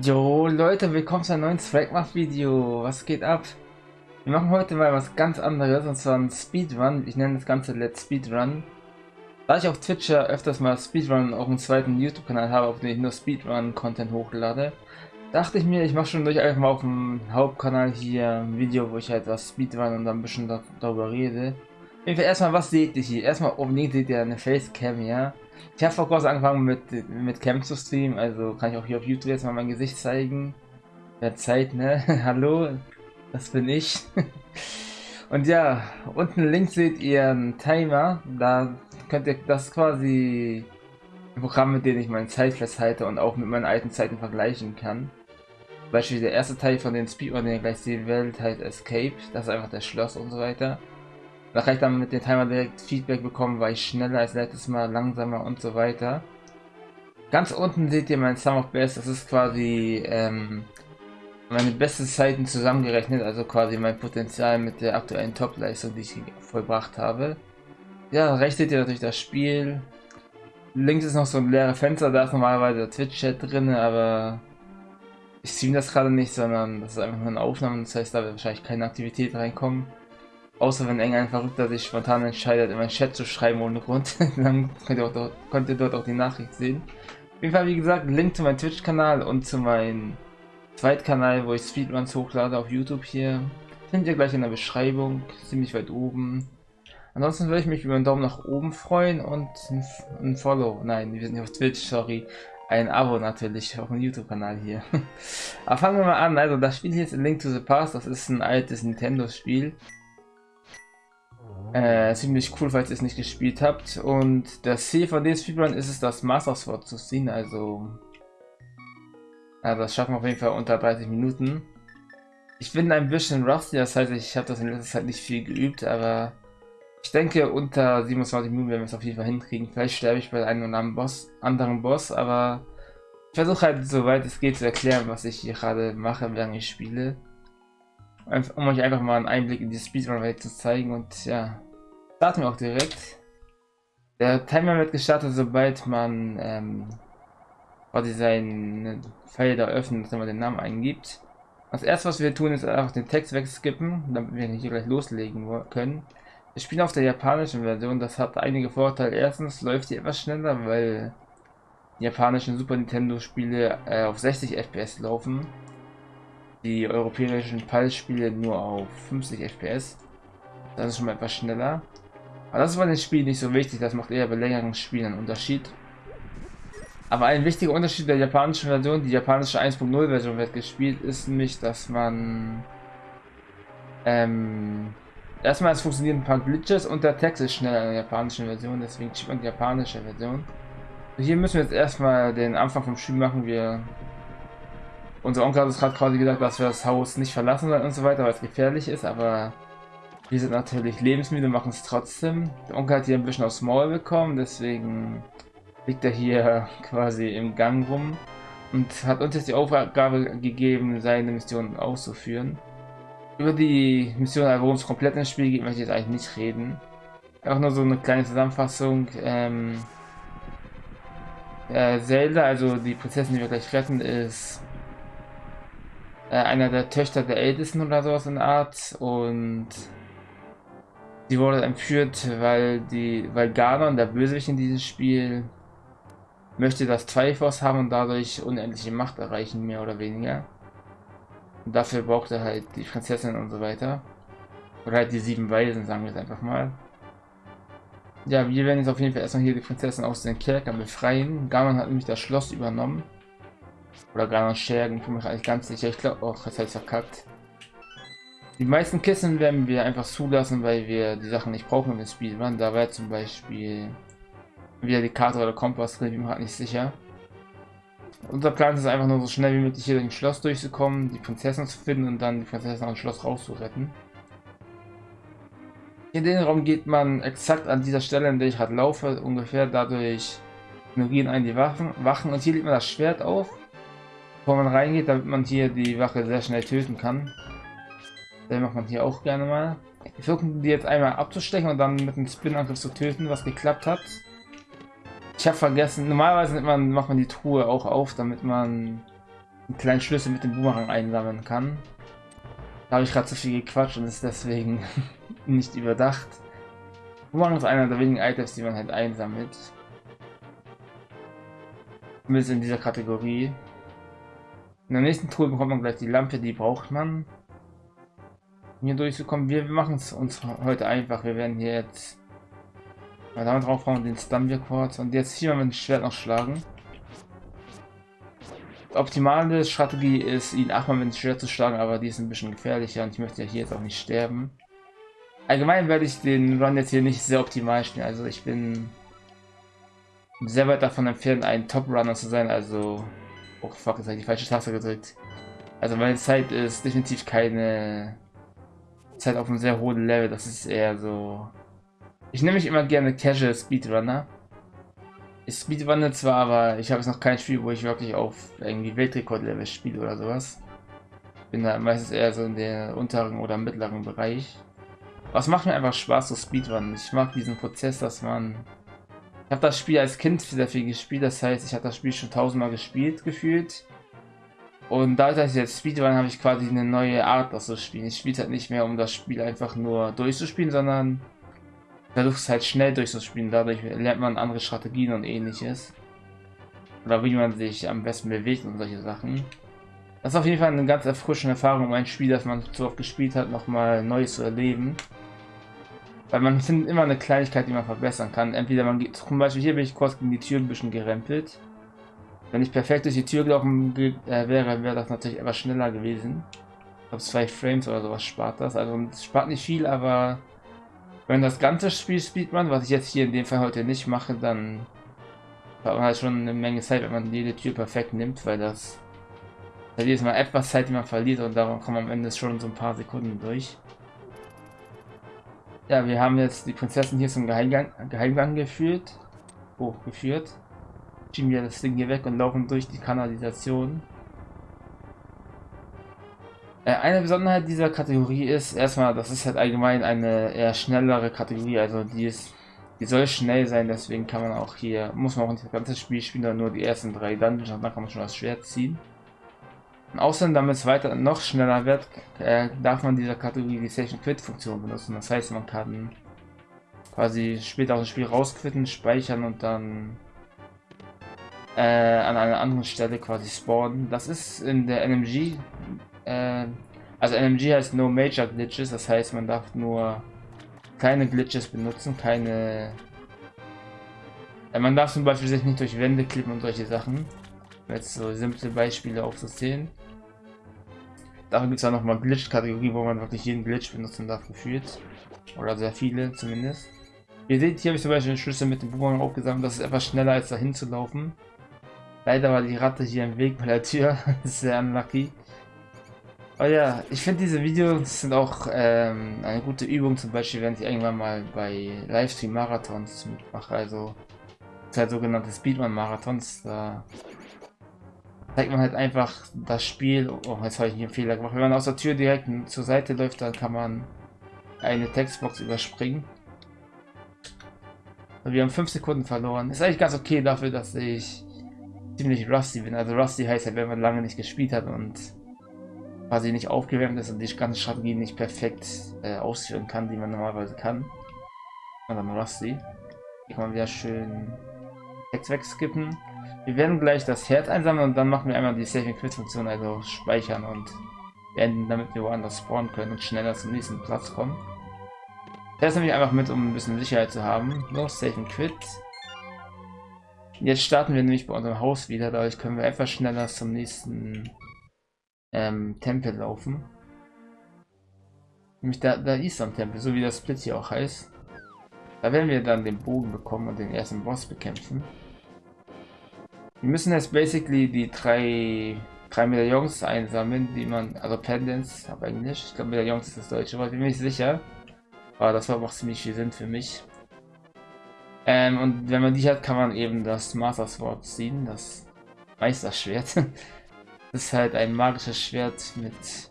Jo Leute, willkommen zu einem neuen Swagmach-Video. Was geht ab? Wir machen heute mal was ganz anderes, und zwar ein Speedrun. Ich nenne das Ganze Let's Speedrun. Da ich auf Twitch ja öfters mal Speedrun auf einem zweiten YouTube-Kanal habe, auf dem ich nur Speedrun-Content hochlade, dachte ich mir, ich mache schon durch einfach mal auf dem Hauptkanal hier ein Video, wo ich halt was Speedrun und dann ein bisschen darüber rede. Auf jeden Fall erstmal, was seht ihr hier? Erstmal oben links seht ihr eine Facecam, ja. Ich habe vor kurzem angefangen mit, mit Camp zu streamen, also kann ich auch hier auf YouTube jetzt mal mein Gesicht zeigen. Der Zeit, ne? Hallo, das bin ich. Und ja, unten links seht ihr einen Timer. Da könnt ihr das quasi ein Programm, mit dem ich meine Zeit festhalte und auch mit meinen alten Zeiten vergleichen kann. Beispiel der erste Teil von den Speedrun, den ihr gleich sehen werdet, heißt Escape. Das ist einfach das Schloss und so weiter. Da kann ich dann mit dem Timer direkt Feedback bekommen, war ich schneller als letztes Mal, langsamer und so weiter. Ganz unten seht ihr mein Sum of Best, das ist quasi ähm, meine besten Zeiten zusammengerechnet, also quasi mein Potenzial mit der aktuellen Top-Leistung, die ich vollbracht habe. Ja, rechts seht ihr natürlich das Spiel. Links ist noch so ein leeres Fenster, da ist normalerweise der Twitch-Chat drin, aber ich streame das gerade nicht, sondern das ist einfach nur eine Aufnahme, das heißt, da wird wahrscheinlich keine Aktivität reinkommen. Außer wenn irgendein Verrückter sich spontan entscheidet, in meinen Chat zu schreiben ohne Grund, dann könnt ihr, dort, könnt ihr, dort auch die Nachricht sehen. Auf jeden Fall, wie gesagt, Link zu meinem Twitch-Kanal und zu meinem Zweitkanal, wo ich Speedruns hochlade auf YouTube hier. Findet ihr gleich in der Beschreibung, ziemlich weit oben. Ansonsten würde ich mich über einen Daumen nach oben freuen und ein, ein Follow. Nein, wir sind nicht auf Twitch, sorry. Ein Abo natürlich auf dem YouTube-Kanal hier. Aber fangen wir mal an. Also das Spiel hier ist Link to the Past. Das ist ein altes Nintendo-Spiel. Äh, ziemlich cool, falls ihr es nicht gespielt habt. Und das Ziel von dem Speedrun ist es, das Master Sword zu ziehen. Also, also das schaffen wir auf jeden Fall unter 30 Minuten. Ich bin ein bisschen rusty, das heißt, ich habe das in letzter Zeit nicht viel geübt, aber ich denke, unter 27 Minuten werden wir es auf jeden Fall hinkriegen. Vielleicht sterbe ich bei einem oder anderen Boss, anderen Boss, aber ich versuche halt, soweit es geht, zu erklären, was ich hier gerade mache, während ich spiele um euch einfach mal einen Einblick in die Speedrun-Welt zu zeigen und ja, starten wir auch direkt. Der Timer wird gestartet, sobald man ähm, quasi seinen Felder öffnet, wenn man den Namen eingibt. Das erste, was wir tun, ist einfach den Text wegskippen, damit wir hier gleich loslegen können. Wir spielen auf der japanischen Version, das hat einige Vorteile. Erstens läuft die etwas schneller, weil die japanischen Super Nintendo Spiele äh, auf 60 FPS laufen die europäischen Pulse-Spiele nur auf 50 FPS. Das ist schon mal etwas schneller. Aber das ist bei den Spielen nicht so wichtig, das macht eher bei längeren Spielen einen Unterschied. Aber ein wichtiger Unterschied der japanischen Version, die japanische 1.0 Version wird gespielt, ist nämlich, dass man ähm, erstmal es funktionieren ein paar Glitches und der Text ist schneller in der japanischen Version, deswegen spielt man die japanische Version. Hier müssen wir jetzt erstmal den Anfang vom Spiel machen. Wir unser Onkel hat uns gerade quasi gesagt, dass wir das Haus nicht verlassen sollen und so weiter, weil es gefährlich ist, aber wir sind natürlich lebensmüde, machen es trotzdem. Der Onkel hat hier ein bisschen aufs Maul bekommen, deswegen liegt er hier quasi im Gang rum und hat uns jetzt die Aufgabe gegeben, seine Mission auszuführen. Über die Mission, worum es komplett im Spiel geht, möchte ich jetzt eigentlich nicht reden. Auch nur so eine kleine Zusammenfassung. Ähm, äh, Zelda, also die Prinzessin, die wir gleich retten, ist äh, einer der Töchter der Ältesten oder sowas in Art und sie wurde entführt, weil die, weil Ganon, der Bösewicht in diesem Spiel, möchte das Triforce haben und dadurch unendliche Macht erreichen, mehr oder weniger. Und dafür braucht er halt die Prinzessin und so weiter. Oder halt die sieben Weisen, sagen wir es einfach mal. Ja, wir werden jetzt auf jeden Fall erstmal hier die Prinzessin aus den Kerkern befreien. Ganon hat nämlich das Schloss übernommen. Oder gar noch Schergen, ich bin mir eigentlich ganz sicher. Ich glaube auch, das heißt verkackt. Die meisten Kissen werden wir einfach zulassen, weil wir die Sachen nicht brauchen im Spiel. Man, da wäre zum Beispiel wieder die Karte oder Kompass drin, ich bin mir halt nicht sicher. Unser Plan ist einfach nur so schnell wie möglich hier durch Schloss durchzukommen, die Prinzessin zu finden und dann die Prinzessin aus dem Schloss rauszuretten. In den Raum geht man exakt an dieser Stelle, in der ich gerade laufe, ungefähr dadurch ignorieren einen die Waffen, Wachen und hier legt man das Schwert auf bevor man reingeht, damit man hier die Wache sehr schnell töten kann. Das macht man hier auch gerne mal. Wir versuchen die jetzt einmal abzustechen und dann mit einem Spin-Angriff zu töten, was geklappt hat. Ich habe vergessen, normalerweise man, macht man die Truhe auch auf, damit man einen kleinen Schlüssel mit dem Boomerang einsammeln kann. Da habe ich gerade zu viel gequatscht und ist deswegen nicht überdacht. Boomerang ist einer der wenigen Items, die man halt einsammelt. Zumindest in dieser Kategorie. In der nächsten Tour bekommt man gleich die Lampe, die braucht man. Um hier durchzukommen. Wir machen es uns heute einfach. Wir werden hier jetzt mal damit drauf hauen, den Stumble Quartz und jetzt hier mal mit dem Schwert noch schlagen. Die optimale Strategie ist, ihn achtmal mit dem Schwert zu schlagen, aber die ist ein bisschen gefährlicher und ich möchte ja hier jetzt auch nicht sterben. Allgemein werde ich den Run jetzt hier nicht sehr optimal spielen, also ich bin sehr weit davon entfernt, ein Top-Runner zu sein, also... Oh fuck, jetzt habe ich die falsche Taste gedrückt. Also meine Zeit ist definitiv keine Zeit auf einem sehr hohen Level, das ist eher so... Ich nehme mich immer gerne Casual Speedrunner. Ich speedrunne zwar, aber ich habe jetzt noch kein Spiel, wo ich wirklich auf irgendwie Weltrekord-Level spiele oder sowas. Bin da meistens eher so in der unteren oder mittleren Bereich. Was macht mir einfach Spaß, so Speedrun. Ich mag diesen Prozess, dass man habe das Spiel als Kind sehr viel gespielt, das heißt, ich habe das Spiel schon tausendmal gespielt, gefühlt. Und dass ich jetzt Speedrun habe ich quasi eine neue Art, das zu spielen. Ich spiele halt nicht mehr, um das Spiel einfach nur durchzuspielen, sondern versuche es halt schnell durchzuspielen. Dadurch lernt man andere Strategien und ähnliches. Oder wie man sich am besten bewegt und solche Sachen. Das ist auf jeden Fall eine ganz erfrischende Erfahrung, um ein Spiel, das man so oft gespielt hat, nochmal neu zu erleben. Weil man findet immer eine Kleinigkeit, die man verbessern kann. Entweder man geht, zum Beispiel hier bin ich kurz gegen die Tür ein bisschen gerempelt. Wenn ich perfekt durch die Tür gelaufen äh, wäre, wäre das natürlich etwas schneller gewesen. Ich glaube zwei Frames oder sowas spart das. Also es spart nicht viel, aber wenn das ganze Spiel spielt man, was ich jetzt hier in dem Fall heute nicht mache, dann hat man halt schon eine Menge Zeit, wenn man jede Tür perfekt nimmt, weil das da jedes Mal etwas Zeit, die man verliert und darum kommt man am Ende schon so ein paar Sekunden durch. Ja, wir haben jetzt die Prinzessin hier zum Geheimgang, Geheimgang geführt. Hochgeführt. Schieben wir das Ding hier weg und laufen durch die Kanalisation. Äh, eine Besonderheit dieser Kategorie ist erstmal, das ist halt allgemein eine eher schnellere Kategorie, also die ist, die soll schnell sein, deswegen kann man auch hier, muss man auch nicht das ganze Spiel spielen, sondern nur die ersten drei Dungeons dann kann man schon das Schwert ziehen. Außerdem, damit es weiter noch schneller wird, äh, darf man dieser Kategorie die Session Quit Funktion benutzen. Das heißt, man kann quasi später aus dem Spiel rausquitten, speichern und dann äh, an einer anderen Stelle quasi spawnen. Das ist in der NMG, äh, also NMG heißt No Major Glitches, das heißt, man darf nur keine Glitches benutzen, keine... Äh, man darf zum Beispiel sich nicht durch Wände klippen und solche Sachen. Jetzt so simple Beispiele aufzuzählen. Dafür gibt es ja nochmal Glitch-Kategorie, wo man wirklich jeden Glitch benutzen darf, gefühlt. Oder sehr viele zumindest. Ihr seht, hier habe ich zum Beispiel den Schlüssel mit dem Boomerang aufgesammelt. Das ist etwas schneller als dahin zu laufen. Leider war die Ratte hier im Weg bei der Tür. sehr unlucky. Aber ja, ich finde diese Videos sind auch ähm, eine gute Übung, zum Beispiel wenn ich irgendwann mal bei Livestream-Marathons mitmache, also halt sogenannte Speedrun-Marathons, da zeigt man halt einfach das Spiel. Oh, jetzt habe ich hier einen Fehler gemacht. Wenn man aus der Tür direkt zur Seite läuft, dann kann man eine Textbox überspringen. Wir haben 5 Sekunden verloren. Ist eigentlich ganz okay dafür, dass ich ziemlich rusty bin. Also rusty heißt ja, wenn man lange nicht gespielt hat und quasi nicht aufgewärmt ist und die ganze Strategie nicht perfekt äh, ausführen kann, die man normalerweise kann. Und dann rusty. Hier kann man wieder schön Text wegskippen. Wir werden gleich das Herz einsammeln und dann machen wir einmal die Saving Quit Funktion, also speichern und beenden, damit wir woanders spawnen können und schneller zum nächsten Platz kommen. Das nehme ich einfach mit, um ein bisschen Sicherheit zu haben. Los, Saving Quit. Jetzt starten wir nämlich bei unserem Haus wieder, dadurch können wir etwas schneller zum nächsten ähm, Tempel laufen. Nämlich da, da ist am Tempel, so wie das Split hier auch heißt. Da werden wir dann den Bogen bekommen und den ersten Boss bekämpfen. Wir müssen jetzt basically die drei, drei Medaillons einsammeln, die man, also Pendants auf Englisch. Ich glaube Medaillons ist das deutsche Wort, bin mir nicht sicher. Aber das war auch ziemlich viel Sinn für mich. Ähm, und wenn man die hat, kann man eben das Master Sword ziehen, das Meisterschwert. das ist halt ein magisches Schwert mit... Ist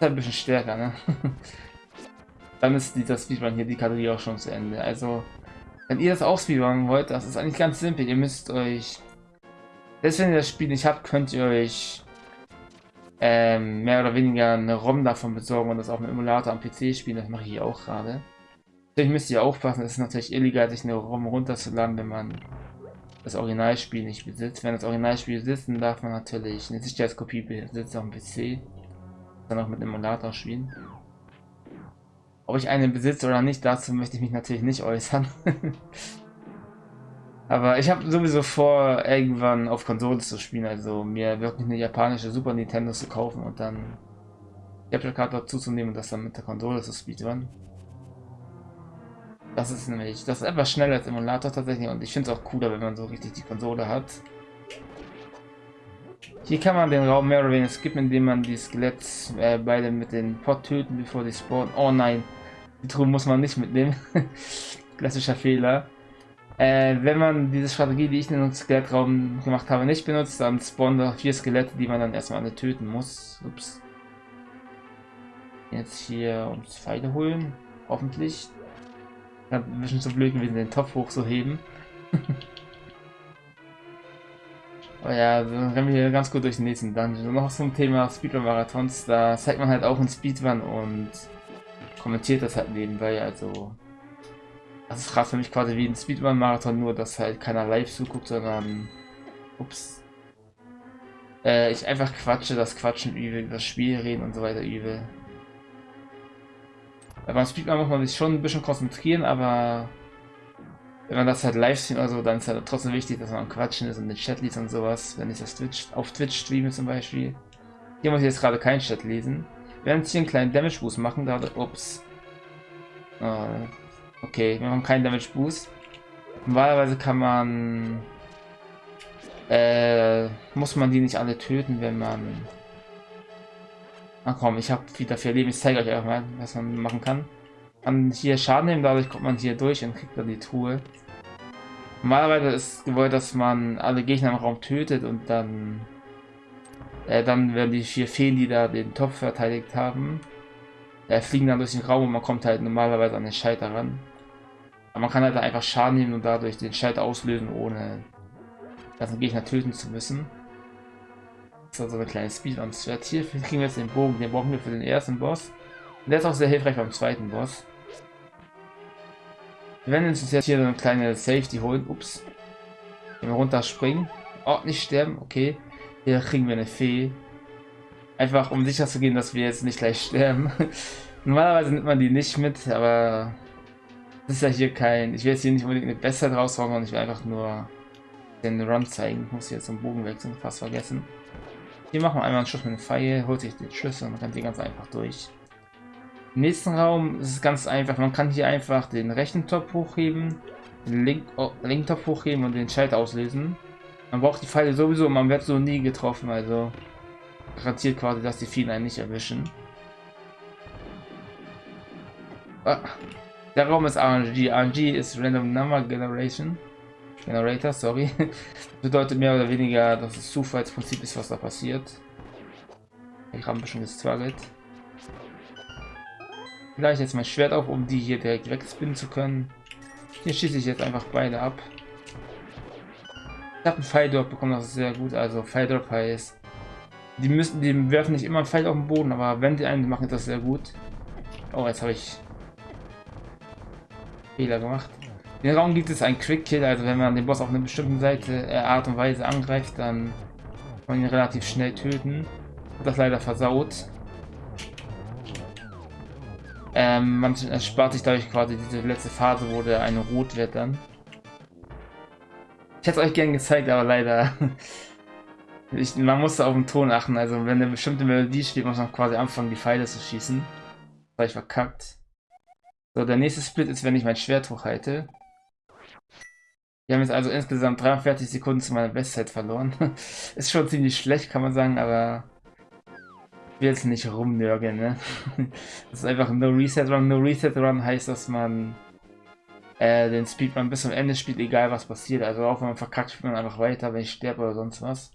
halt ein bisschen stärker, ne? Dann ist dieser Speedrun hier die Kategorie auch schon zu Ende. Also, wenn ihr das auch speedrunnen wollt, das ist eigentlich ganz simpel. Ihr müsst euch Selbst wenn ihr das Spiel nicht habt, könnt ihr euch ähm, mehr oder weniger eine ROM davon besorgen und das auf dem Emulator am PC spielen. Das mache ich auch gerade. Natürlich müsst ihr aufpassen, es ist natürlich illegal, sich eine ROM runterzuladen, wenn man das Originalspiel nicht besitzt. Wenn das Originalspiel besitzt, dann darf man natürlich eine Sicherheitskopie besitzen auf dem PC. Dann auch mit dem Emulator spielen. Ob ich eine besitze oder nicht, dazu möchte ich mich natürlich nicht äußern. Aber ich habe sowieso vor, irgendwann auf Konsole zu spielen, also mir wirklich eine japanische Super Nintendo zu kaufen und dann Capture Card dazu zu nehmen und das dann mit der Konsole zu speedrun. Das ist nämlich, das ist etwas schneller als Emulator tatsächlich und ich finde es auch cooler, wenn man so richtig die Konsole hat. Hier kann man den Raum mehr oder weniger skippen, indem man die Skeletts äh, beide mit den Pot töten, bevor die spawnen. Oh nein, die Truhe muss man nicht mitnehmen. Klassischer Fehler. Äh, wenn man diese Strategie, die ich in den Skelettraum gemacht habe, nicht benutzt, dann spawnen da vier Skelette, die man dann erstmal alle töten muss. Ups. Jetzt hier uns Pfeile holen, hoffentlich. Ja, ein bisschen zu blöd gewesen, den Topf hochzuheben. Aber ja, dann rennen wir hier ganz gut durch den nächsten Dungeon. Und noch zum Thema Speedrun-Marathons, da zeigt man halt auch einen Speedrun und kommentiert das halt nebenbei, also... Das ist krass für mich quasi wie ein Speedrun-Marathon, nur dass halt keiner live zuguckt, sondern... Ups. Äh, ich einfach quatsche, das Quatschen übel, das Spiel reden und so weiter übel. Beim Speedrun muss man sich schon ein bisschen konzentrieren, aber wenn man das halt live sieht oder so, dann ist halt trotzdem wichtig, dass man am Quatschen ist und den Chat liest und sowas, wenn ich das Twitch, auf Twitch streame zum Beispiel. Hier muss ich jetzt gerade keinen Chat lesen. Wir werden jetzt hier einen kleinen Damage Boost machen, da, ups. Oh, okay, wir haben keinen Damage Boost. Normalerweise kann man, äh, muss man die nicht alle töten, wenn man Ach komm, ich habe wieder vier Leben. Ich zeige euch einfach mal, was man machen kann. Man hier Schaden nehmen, dadurch kommt man hier durch und kriegt dann die Truhe. Normalerweise ist gewollt, dass man alle Gegner im Raum tötet und dann äh, dann werden die vier Feen, die da den Topf verteidigt haben, äh, fliegen dann durch den Raum und man kommt halt normalerweise an den Schalter ran. Aber man kann halt einfach Schaden nehmen und dadurch den Schalter auslösen, ohne den Gegner töten zu müssen. So, so eine kleine Speedrun-Strat. Hier kriegen wir jetzt den Bogen. Den brauchen wir für den ersten Boss. Und der ist auch sehr hilfreich beim zweiten Boss. Wir werden uns jetzt hier so eine kleine Safety holen. Ups. Wenn wir runterspringen. Oh, nicht sterben. Okay. Hier kriegen wir eine Fee. Einfach um sicher zu gehen, dass wir jetzt nicht gleich sterben. Normalerweise nimmt man die nicht mit, aber das ist ja hier kein... Ich will jetzt hier nicht unbedingt eine Besser draus sondern ich will einfach nur den Run zeigen. Ich muss jetzt zum Bogen wechseln, fast vergessen. Hier machen wir einmal einen Schuss mit dem Pfeil, holt sich den Schlüssel und rennt hier ganz einfach durch. Im nächsten Raum ist es ganz einfach. Man kann hier einfach den rechten Top hochheben, den link, oh, linken Top hochheben und den Schalter auslösen. Man braucht die Pfeile sowieso, man wird so nie getroffen, also garantiert quasi, dass die vielen einen nicht erwischen. Ah, der Raum ist RNG. RNG ist Random Number Generation. Generator, sorry. bedeutet mehr oder weniger, dass es Zufallsprinzip ist, was da passiert. Ich habe ein bisschen gestruggelt. Vielleicht jetzt mein Schwert auf, um die hier direkt wegspinnen zu können. Hier schieße ich jetzt einfach beide ab. Ich habe einen Pfeil dort bekommen, das ist sehr gut. Also Pfeil Drop heißt, die müssen, die werfen nicht immer einen Pfeil auf den Boden, aber wenn die einen machen, ist das sehr gut. Oh, jetzt habe ich Fehler gemacht. Den Raum gibt es ein Quick Kill, also wenn man den Boss auf einer bestimmten Seite äh, Art und Weise angreift, dann kann man ihn relativ schnell töten. Hat das leider versaut. Ähm, man erspart sich dadurch quasi diese letzte Phase, wo der eine rot wird dann. Ich hätte es euch gern gezeigt, aber leider. ich, man musste auf den Ton achten, also wenn eine bestimmte Melodie steht, muss man quasi anfangen, die Pfeile zu schießen. Das habe ich verkackt. So, der nächste Split ist, wenn ich mein Schwert hochhalte. Wir haben jetzt also insgesamt 43 Sekunden zu meiner Bestzeit verloren. ist schon ziemlich schlecht, kann man sagen, aber ich will jetzt nicht rumnörgeln, ne? das ist einfach No Reset Run. No Reset Run heißt, dass man äh, den Speedrun bis zum Ende spielt, egal was passiert. Also auch wenn man verkackt, spielt man einfach weiter, wenn ich sterbe oder sonst was.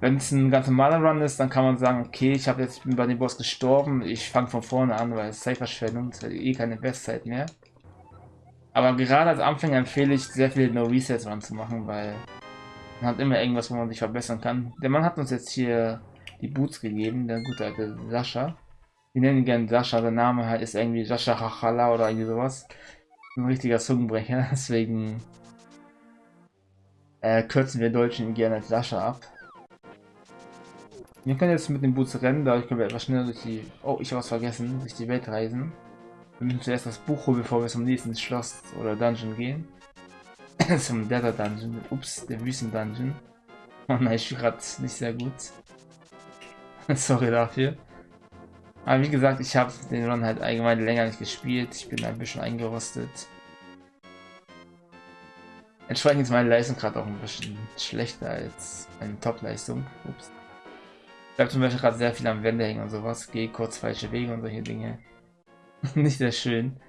Wenn es ein ganz normaler Run ist, dann kann man sagen, okay, ich habe jetzt bei dem Boss gestorben, ich fange von vorne an, weil es Zeitverschwendung ist eh keine Bestzeit mehr. Aber gerade als Anfänger empfehle ich sehr viele No Resets Run zu machen, weil Man hat immer irgendwas, wo man sich verbessern kann. Der Mann hat uns jetzt hier die Boots gegeben, der gute alte Sascha. Wir nennen ihn gerne Sascha, der Name halt ist irgendwie Sascha Hachala oder irgendwie sowas. Ein richtiger Zungenbrecher, deswegen äh, kürzen wir Deutschen ihn gerne als Sascha ab. Wir können jetzt mit den Boots rennen, dadurch können wir etwas schneller durch die... Oh, ich habe was vergessen, durch die Welt reisen. Wir müssen zuerst das Buch holen, bevor wir zum nächsten Schloss oder Dungeon gehen. zum Desert Dungeon. Ups, der Wüsten Dungeon. Oh nein, ich gerade nicht sehr gut. Sorry dafür. Aber wie gesagt, ich habe den Run halt allgemein länger nicht gespielt. Ich bin ein bisschen eingerostet. Entsprechend ist meine Leistung gerade auch ein bisschen schlechter als meine Top-Leistung. Ups. Ich bleibe zum Beispiel gerade sehr viel am Wände hängen und sowas. Gehe kurz falsche Wege und solche Dinge. nicht sehr schön.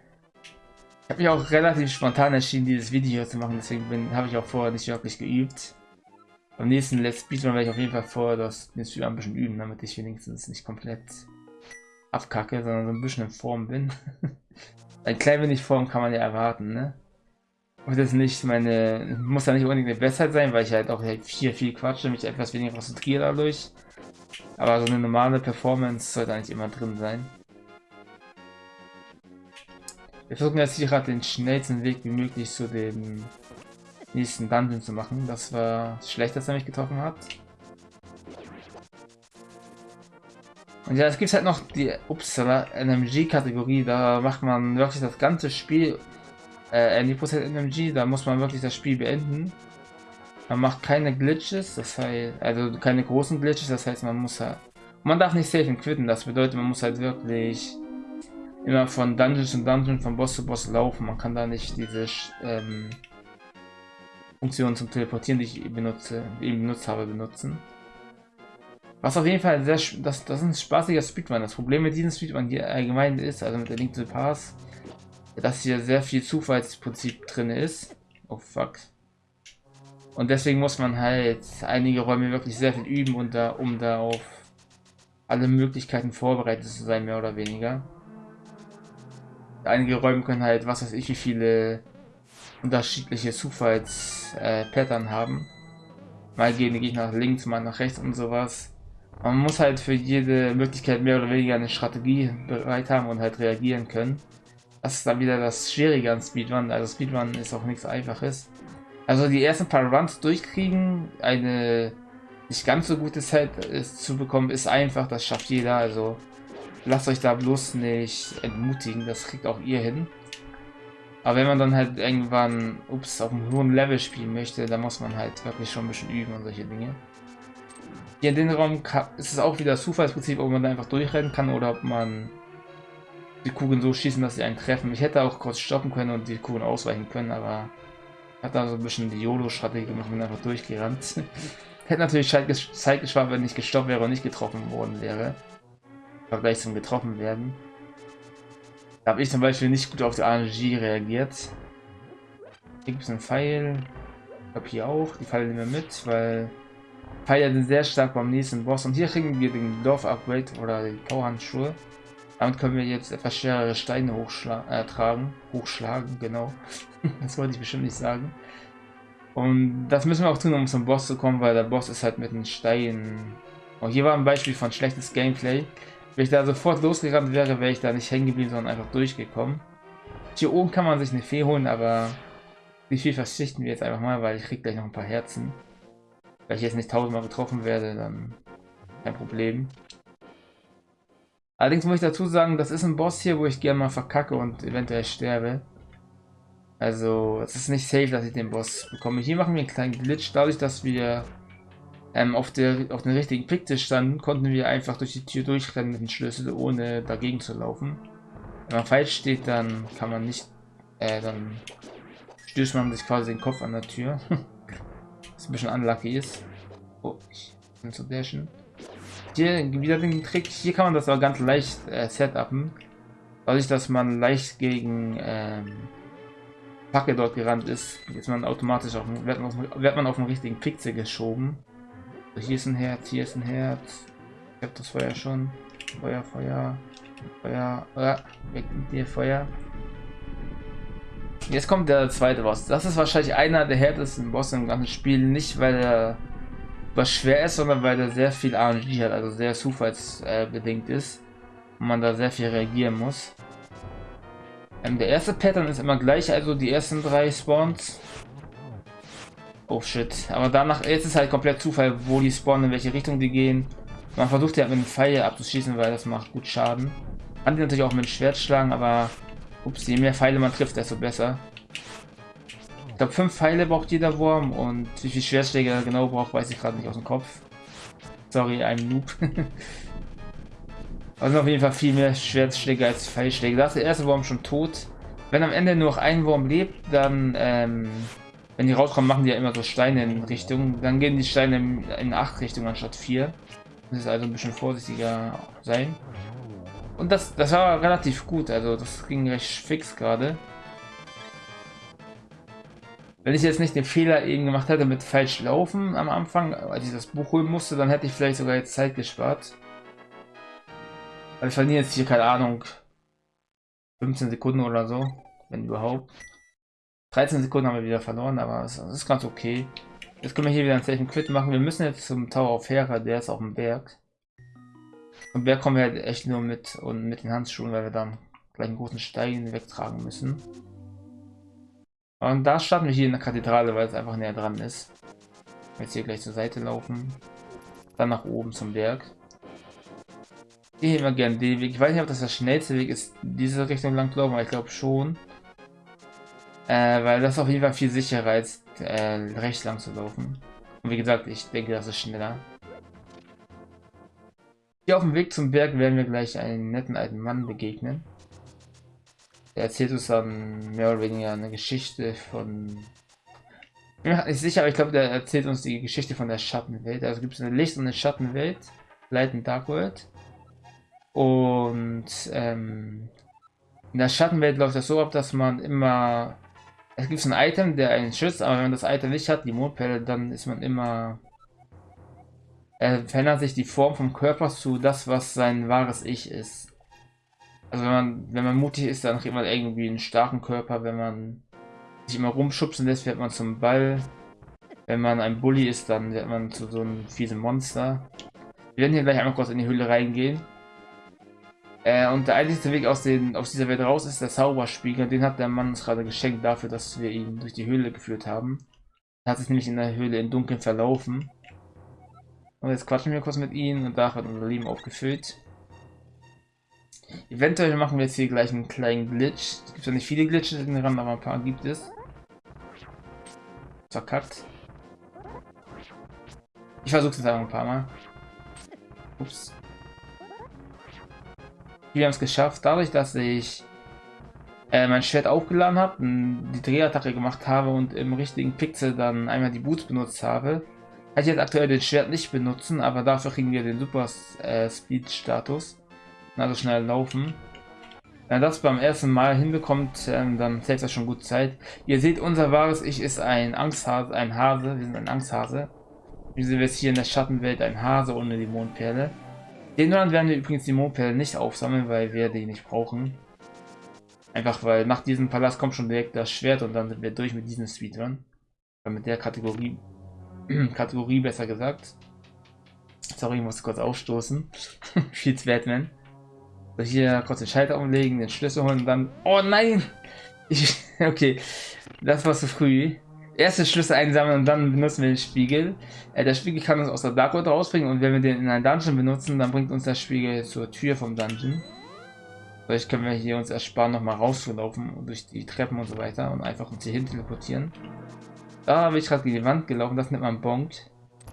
Ich habe mich auch relativ spontan entschieden, dieses Video zu machen, deswegen habe ich auch vorher nicht wirklich geübt. Beim nächsten Let's Speedrun werde ich auf jeden Fall vorher das den ein bisschen üben, damit ich wenigstens nicht komplett abkacke, sondern so ein bisschen in Form bin. ein klein wenig Form kann man ja erwarten, ne? Und das nicht meine, muss ja nicht unbedingt eine Bestzeit sein, weil ich halt auch halt viel, viel quatsche, mich etwas weniger konzentriere dadurch. Aber so eine normale Performance sollte eigentlich immer drin sein. Wir versuchen jetzt hier gerade den schnellsten Weg wie möglich zu dem nächsten Dungeon zu machen. Das war schlecht, dass er mich getroffen hat. Und ja, es gibt halt noch die Upsala NMG-Kategorie. Da macht man wirklich das ganze Spiel äh, 90% NMG. Da muss man wirklich das Spiel beenden. Man macht keine Glitches, das heißt, also keine großen Glitches, das heißt, man muss halt, man darf nicht safe quitten, das bedeutet, man muss halt wirklich immer von Dungeon zu Dungeon, von Boss zu Boss laufen. Man kann da nicht diese ähm, Funktion zum Teleportieren, die ich benutze, eben benutzt habe, benutzen. Was auf jeden Fall sehr, das, das ist ein spaßiger Speedrun. Das Problem mit diesem Speedrun hier allgemein ist, also mit der Link to the Pass, dass hier sehr viel Zufallsprinzip drin ist. Oh fuck. Und deswegen muss man halt einige Räume wirklich sehr viel üben, und da, um da auf alle Möglichkeiten vorbereitet zu sein, mehr oder weniger einige Räume können halt, was weiß ich, wie viele unterschiedliche Zufalls-Pattern äh, haben. Mal gehen die Gegner nach links, mal nach rechts und sowas. Man muss halt für jede Möglichkeit mehr oder weniger eine Strategie bereit haben und halt reagieren können. Das ist dann wieder das Schwierige an Speedrun. Also Speedrun ist auch nichts Einfaches. Also die ersten paar Runs durchkriegen, eine nicht ganz so gute Zeit zu bekommen, ist einfach. Das schafft jeder. Also lasst euch da bloß nicht entmutigen, das kriegt auch ihr hin. Aber wenn man dann halt irgendwann, ups, auf einem hohen Level spielen möchte, dann muss man halt wirklich schon ein bisschen üben und solche Dinge. Hier in den Raum ist es auch wieder das Zufallsprinzip, ob man da einfach durchrennen kann oder ob man die Kugeln so schießen, dass sie einen treffen. Ich hätte auch kurz stoppen können und die Kugeln ausweichen können, aber hat da so ein bisschen die YOLO-Strategie gemacht und einfach durchgerannt. hätte natürlich Zeit gespart, wenn ich gestoppt wäre und nicht getroffen worden wäre. Vergleich zum getroffen werden. Da habe ich zum Beispiel nicht gut auf die RNG reagiert. Hier gibt es einen Pfeil. Ich glaube hier auch. Die Pfeile nehmen wir mit, weil Pfeile sind sehr stark beim nächsten Boss. Und hier kriegen wir den Dorf-Upgrade oder die Powerhandschuhe. Damit können wir jetzt etwas schwerere Steine äh, tragen. Hochschlagen, genau. das wollte ich bestimmt nicht sagen. Und das müssen wir auch tun, um zum Boss zu kommen, weil der Boss ist halt mit den Steinen. Oh, hier war ein Beispiel von schlechtes Gameplay. Wenn ich da sofort losgerannt wäre, wäre ich da nicht hängen geblieben, sondern einfach durchgekommen. Hier oben kann man sich eine Fee holen, aber die Fee verzichten wir jetzt einfach mal, weil ich krieg gleich noch ein paar Herzen. Wenn ich jetzt nicht tausendmal getroffen werde, dann kein Problem. Allerdings muss ich dazu sagen, das ist ein Boss hier, wo ich gerne mal verkacke und eventuell sterbe. Also, es ist nicht safe, dass ich den Boss bekomme. Hier machen wir einen kleinen Glitch, dadurch, dass wir ähm, auf, der, auf den richtigen Picktisch standen, konnten wir einfach durch die Tür durchrennen mit dem Schlüssel, ohne dagegen zu laufen. Wenn man falsch steht, dann kann man nicht, äh, dann stößt man sich quasi den Kopf an der Tür. Was ein bisschen unlucky ist. Oh, ich bin zu dashen. Hier wieder den Trick, hier kann man das aber ganz leicht äh, setupen. Dadurch, dass man leicht gegen ähm, Packe dort gerannt ist, ist man automatisch auf, wird man auf, wird man auf den richtigen Pixel geschoben. Hier ist ein Herz, hier ist ein Herz. Ich habe das Feuer schon. Feuer, Feuer, Feuer. Ah, weg mit dir, Feuer. Jetzt kommt der zweite Boss. Das ist wahrscheinlich einer der härtesten Bosse im ganzen Spiel. Nicht, weil er was schwer ist, sondern weil er sehr viel RNG hat, also sehr zufallsbedingt ist. Und man da sehr viel reagieren muss. Ähm, der erste Pattern ist immer gleich, also die ersten drei Spawns. Oh shit. Aber danach, ist halt komplett Zufall, wo die spawnen, in welche Richtung die gehen. Man versucht ja mit einem Pfeil abzuschießen, weil das macht gut Schaden. Kann die natürlich auch mit dem Schwert schlagen, aber ups, je mehr Pfeile man trifft, desto besser. Ich glaube, fünf Pfeile braucht jeder Wurm und wie viel Schwertschläge er genau braucht, weiß ich gerade nicht aus dem Kopf. Sorry, ein Noob. also auf jeden Fall viel mehr Schwertschläge als Pfeilschläge. Da ist der erste Wurm schon tot. Wenn am Ende nur noch ein Wurm lebt, dann, ähm, wenn die rauskommen, machen die ja immer so Steine in Richtung. Dann gehen die Steine in acht Richtungen anstatt vier. Das ist also ein bisschen vorsichtiger sein. Und das, das war relativ gut, also das ging recht fix gerade. Wenn ich jetzt nicht den Fehler eben gemacht hätte mit falsch laufen am Anfang, als ich das Buch holen musste, dann hätte ich vielleicht sogar jetzt Zeit gespart. Weil ich verliere jetzt hier, keine Ahnung, 15 Sekunden oder so, wenn überhaupt. 13 Sekunden haben wir wieder verloren, aber das, ist ganz okay. Jetzt können wir hier wieder einen Safe Quit machen. Wir müssen jetzt zum Tower of Hera, der ist auf dem Berg. Zum Berg kommen wir halt echt nur mit und mit den Handschuhen, weil wir dann gleich einen großen Stein wegtragen müssen. Und da starten wir hier in der Kathedrale, weil es einfach näher dran ist. Jetzt hier gleich zur Seite laufen. Dann nach oben zum Berg. Ich immer gerne den Weg. Ich weiß nicht, ob das der schnellste Weg ist, diese Richtung lang zu laufen, aber ich glaube schon. Äh, weil das auf jeden Fall viel sicherer als äh, rechts lang zu laufen. Und wie gesagt, ich denke, das ist schneller. Hier auf dem Weg zum Berg werden wir gleich einen netten alten Mann begegnen. Der erzählt uns dann mehr oder weniger eine Geschichte von... Ich bin mir nicht sicher, aber ich glaube, der erzählt uns die Geschichte von der Schattenwelt. Also gibt es eine Licht- und eine Schattenwelt, Light and Dark World. Und ähm, in der Schattenwelt läuft das so ab, dass man immer... Es gibt ein Item, der einen schützt, aber wenn man das Item nicht hat, die Mondperle, dann ist man immer... Er verändert sich die Form vom Körper zu das, was sein wahres Ich ist. Also wenn man, wenn man mutig ist, dann kriegt man irgendwie einen starken Körper. Wenn man sich immer rumschubsen lässt, wird man zum Ball. Wenn man ein Bully ist, dann wird man zu so einem fiesen Monster. Wir werden hier gleich einmal kurz in die Höhle reingehen. Äh, und der einzige Weg aus, den, aus dieser Welt raus ist der Zauberspiegel. Den hat der Mann uns gerade geschenkt dafür, dass wir ihn durch die Höhle geführt haben. Er hat sich nämlich in der Höhle im Dunkeln verlaufen. Und jetzt quatschen wir kurz mit ihnen und da wird unser Leben aufgefüllt. Eventuell machen wir jetzt hier gleich einen kleinen Glitch. Es gibt ja nicht viele Glitches in Rand, aber ein paar gibt es. Verkackt. Ich versuche es einfach ein paar Mal. Ups. Wir haben es geschafft, dadurch, dass ich äh, mein Schwert aufgeladen habe, die Drehattacke gemacht habe und im richtigen Pixel dann einmal die Boots benutzt habe. Kann ich jetzt aktuell den Schwert nicht benutzen, aber dafür kriegen wir den Super äh, Speed Status also schnell laufen. Wenn er das beim ersten Mal hinbekommt, ähm, dann hält das schon gut Zeit. Ihr seht, unser wahres Ich ist ein Angsthase, ein Hase. Wir sind ein Angsthase. Wir sind jetzt hier in der Schattenwelt ein Hase ohne die Mondperle. Den Land werden wir übrigens die Mondperle nicht aufsammeln, weil wir die nicht brauchen. Einfach weil nach diesem Palast kommt schon direkt das Schwert und dann sind wir durch mit diesem Speedrun. Mit der Kategorie, Kategorie besser gesagt. Sorry, ich muss kurz aufstoßen. Viel Batman. Hier kurz den Schalter umlegen, den Schlüssel holen und dann... Oh nein! Ich, okay, das war zu früh. Erste Schlüssel einsammeln und dann benutzen wir den Spiegel. Äh, der Spiegel kann uns aus der Dark World rausbringen und wenn wir den in einen Dungeon benutzen, dann bringt uns der Spiegel zur Tür vom Dungeon. Vielleicht können wir hier uns ersparen, nochmal rauszulaufen und durch die Treppen und so weiter und einfach uns hier hin teleportieren. Da bin ich gerade gegen die Wand gelaufen, das nennt man Bonk.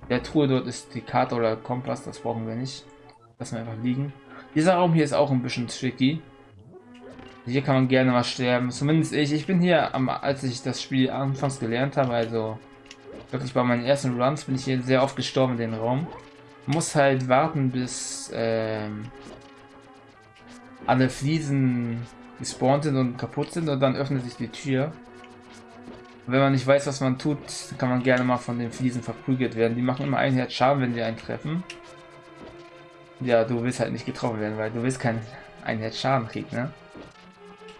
Der Truhe dort ist die Karte oder Kompass, das brauchen wir nicht. Lassen wir einfach liegen. Dieser Raum hier ist auch ein bisschen tricky. Hier kann man gerne mal sterben. Zumindest ich. Ich bin hier, am, als ich das Spiel anfangs gelernt habe, also wirklich bei meinen ersten Runs, bin ich hier sehr oft gestorben in den Raum. Muss halt warten, bis ähm, alle Fliesen gespawnt sind und kaputt sind und dann öffnet sich die Tür. wenn man nicht weiß, was man tut, kann man gerne mal von den Fliesen verprügelt werden. Die machen immer einen Herz Schaden, wenn sie einen treffen. Ja, du willst halt nicht getroffen werden, weil du willst keinen einen Herz Schaden kriegen, ne?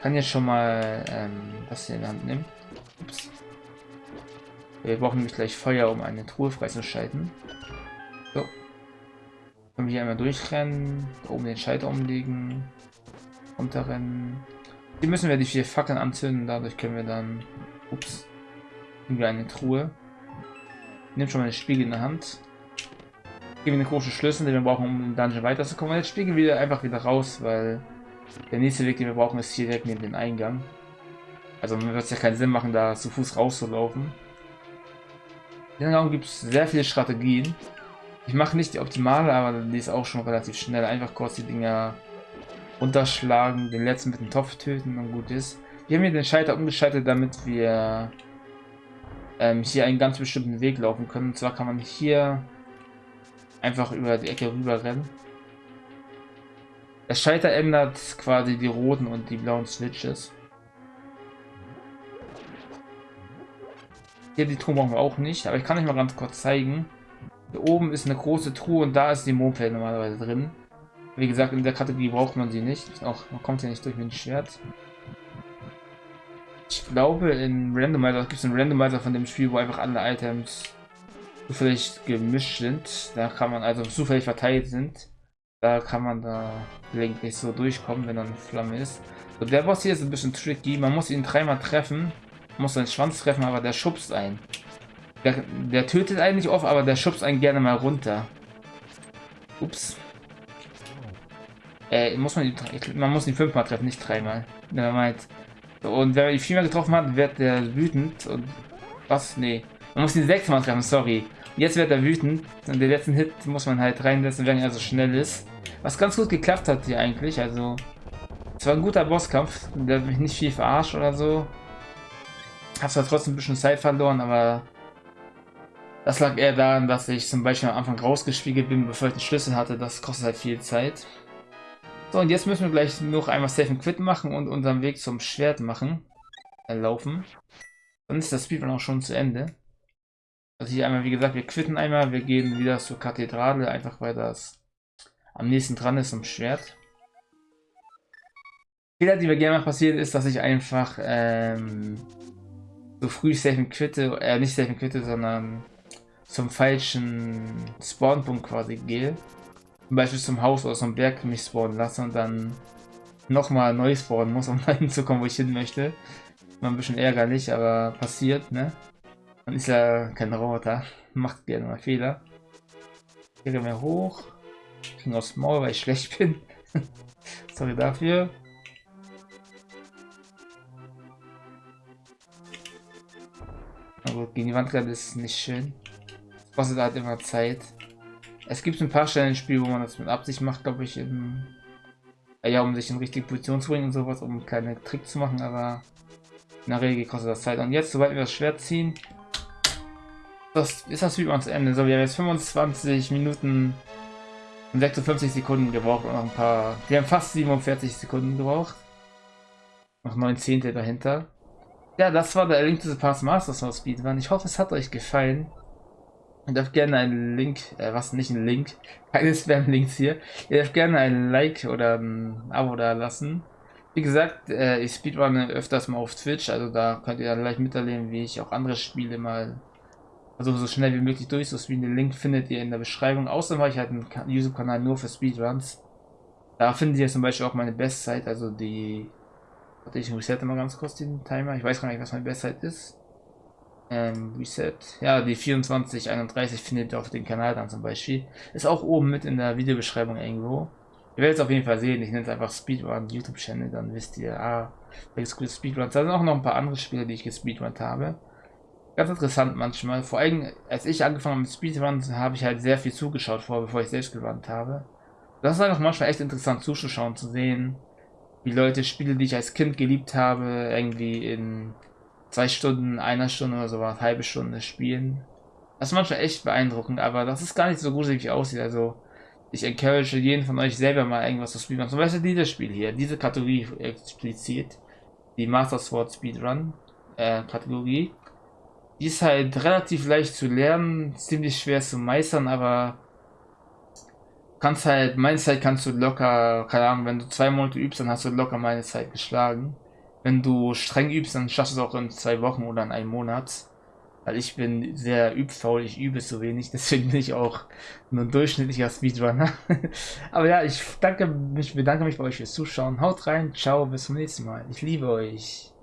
kann jetzt schon mal ähm, das hier in die Hand nehmen. Ups. Wir brauchen nämlich gleich Feuer, um eine Truhe freizuschalten. So. Können wir hier einmal durchrennen, oben den Schalter umlegen, runterrennen. Hier müssen wir die vier Fackeln anzünden, dadurch können wir dann, ups, irgendwie eine Truhe. Nimm schon mal den Spiegel in der Hand. Geben wir eine große Schlüssel, den wir brauchen, um im Dungeon weiterzukommen. Und jetzt spiegeln wir einfach wieder raus, weil der nächste Weg, den wir brauchen, ist hier direkt neben dem Eingang. Also wird es ja keinen Sinn machen, da zu Fuß rauszulaufen. In den Raum gibt es sehr viele Strategien. Ich mache nicht die optimale, aber die ist auch schon relativ schnell. Einfach kurz die Dinger unterschlagen, den letzten mit dem Topf töten und gut ist. Wir haben hier den Schalter umgeschaltet, damit wir ähm, hier einen ganz bestimmten Weg laufen können. Und zwar kann man hier einfach über die Ecke rüber rennen. Der Schalter ändert quasi die roten und die blauen Switches. Hier die Truhe brauchen wir auch nicht, aber ich kann euch mal ganz kurz zeigen. Hier oben ist eine große Truhe und da ist die Moped normalerweise drin. Wie gesagt, in der Kategorie braucht man sie nicht. Auch man kommt ja nicht durch mit dem Schwert. Ich glaube, in Randomizer gibt es einen Randomizer von dem Spiel, wo einfach alle Items zufällig gemischt sind. Da kann man also zufällig verteilt sind. Da kann man da gelegentlich so durchkommen, wenn dann Flamme ist. So, der Boss hier ist ein bisschen tricky. Man muss ihn dreimal treffen. muss seinen Schwanz treffen, aber der schubst einen. Der, der tötet eigentlich oft, aber der schubst einen gerne mal runter. Ups. Äh, muss man, die, man muss ihn fünfmal treffen, nicht dreimal. Und wenn man ihn viermal getroffen hat, wird der wütend und was? Nee. Man muss ihn sechsmal treffen, sorry. Jetzt wird er wütend und den letzten Hit muss man halt reinsetzen, wenn er so schnell ist. Was ganz gut geklappt hat hier eigentlich, also... Es war ein guter Bosskampf, der hat mich nicht viel verarscht oder so. Hab zwar trotzdem ein bisschen Zeit verloren, aber... Das lag eher daran, dass ich zum Beispiel am Anfang rausgespiegelt bin, bevor ich den Schlüssel hatte. Das kostet halt viel Zeit. So, und jetzt müssen wir gleich noch einmal Safe and Quit machen und unseren Weg zum Schwert machen. Äh, laufen. Dann ist das Speedrun auch schon zu Ende. Also hier einmal, wie gesagt, wir quitten einmal, wir gehen wieder zur Kathedrale, einfach weil das am nächsten dran ist zum Schwert. Fehler, die mir gerne mal passiert, ist, dass ich einfach ähm, so früh safe quitte, äh, nicht safe quitte, sondern zum falschen Spawnpunkt quasi gehe. Zum Beispiel zum Haus oder zum Berg mich spawnen lasse und dann nochmal neu spawnen muss, um dahin zu kommen, wo ich hin möchte. Immer ein bisschen ärgerlich, aber passiert, ne? Man ist ja kein Roboter, macht gerne mal Fehler. Gehen wir hoch. Ging aufs Maul, weil ich schlecht bin. Sorry dafür. Aber gegen die Wand gerade ist nicht schön. Das kostet halt immer Zeit. Es gibt ein paar Stellen im Spiel, wo man das mit Absicht macht, glaube ich, im, ja, um sich in richtige Position zu bringen und sowas, um einen kleinen Trick zu machen, aber in der Regel kostet das Zeit. Und jetzt, sobald wir das Schwert ziehen, das ist das Video ans Ende. So, wir haben jetzt 25 Minuten und 56 Sekunden gebraucht und noch ein paar. Wir haben fast 47 Sekunden gebraucht. Noch 9 Zehntel dahinter. Ja, das war der Link to the Past Masters of Speedrun. Ich hoffe, es hat euch gefallen. Ihr dürft gerne einen Link, äh, was nicht ein Link, keine Spam-Links hier. Ihr dürft gerne ein Like oder ein Abo da lassen. Wie gesagt, äh, ich speedrunne öfters mal auf Twitch, also da könnt ihr dann gleich miterleben, wie ich auch andere Spiele mal also so schnell wie möglich durch. So den Link findet ihr in der Beschreibung. Außerdem habe ich halt einen YouTube-Kanal nur für Speedruns. Da findet ihr zum Beispiel auch meine Bestzeit, also die. Warte, ich resette mal ganz kurz den Timer. Ich weiß gar nicht, was meine Bestzeit ist. Ähm, Reset. Ja, die 2431 findet ihr auf dem Kanal dann zum Beispiel. Ist auch oben mit in der Videobeschreibung irgendwo. Ihr werdet es auf jeden Fall sehen. Ich nenne es einfach Speedrun YouTube Channel. Dann wisst ihr, ah, welches gute Speedruns. Da sind auch noch ein paar andere Spiele, die ich gespeedrunnt habe ganz interessant manchmal. Vor allem, als ich angefangen habe mit Speedrun, habe ich halt sehr viel zugeschaut vor, bevor ich selbst gerannt habe. Das ist einfach manchmal echt interessant zuzuschauen, zu sehen, wie Leute Spiele, die ich als Kind geliebt habe, irgendwie in zwei Stunden, einer Stunde oder so was, halbe Stunde spielen. Das ist manchmal echt beeindruckend, aber das ist gar nicht so gruselig wie aussieht. Also, ich encourage jeden von euch selber mal irgendwas zu spielen. Zum Beispiel dieses Spiel hier, diese Kategorie explizit, die Master Sword Speedrun äh, Kategorie. Die ist halt relativ leicht zu lernen, ziemlich schwer zu meistern, aber kannst halt, meine Zeit kannst du locker, keine Ahnung, wenn du zwei Monate übst, dann hast du locker meine Zeit geschlagen. wenn du streng übst, dann schaffst du es auch in zwei Wochen oder in einem Monat. Weil ich bin sehr übfaul, ich übe so wenig, deswegen bin ich auch nur ein durchschnittlicher Speedrunner. Aber ja, ich danke mich, bedanke mich bei euch fürs Zuschauen. Haut rein, ciao, bis zum nächsten Mal. Ich liebe euch.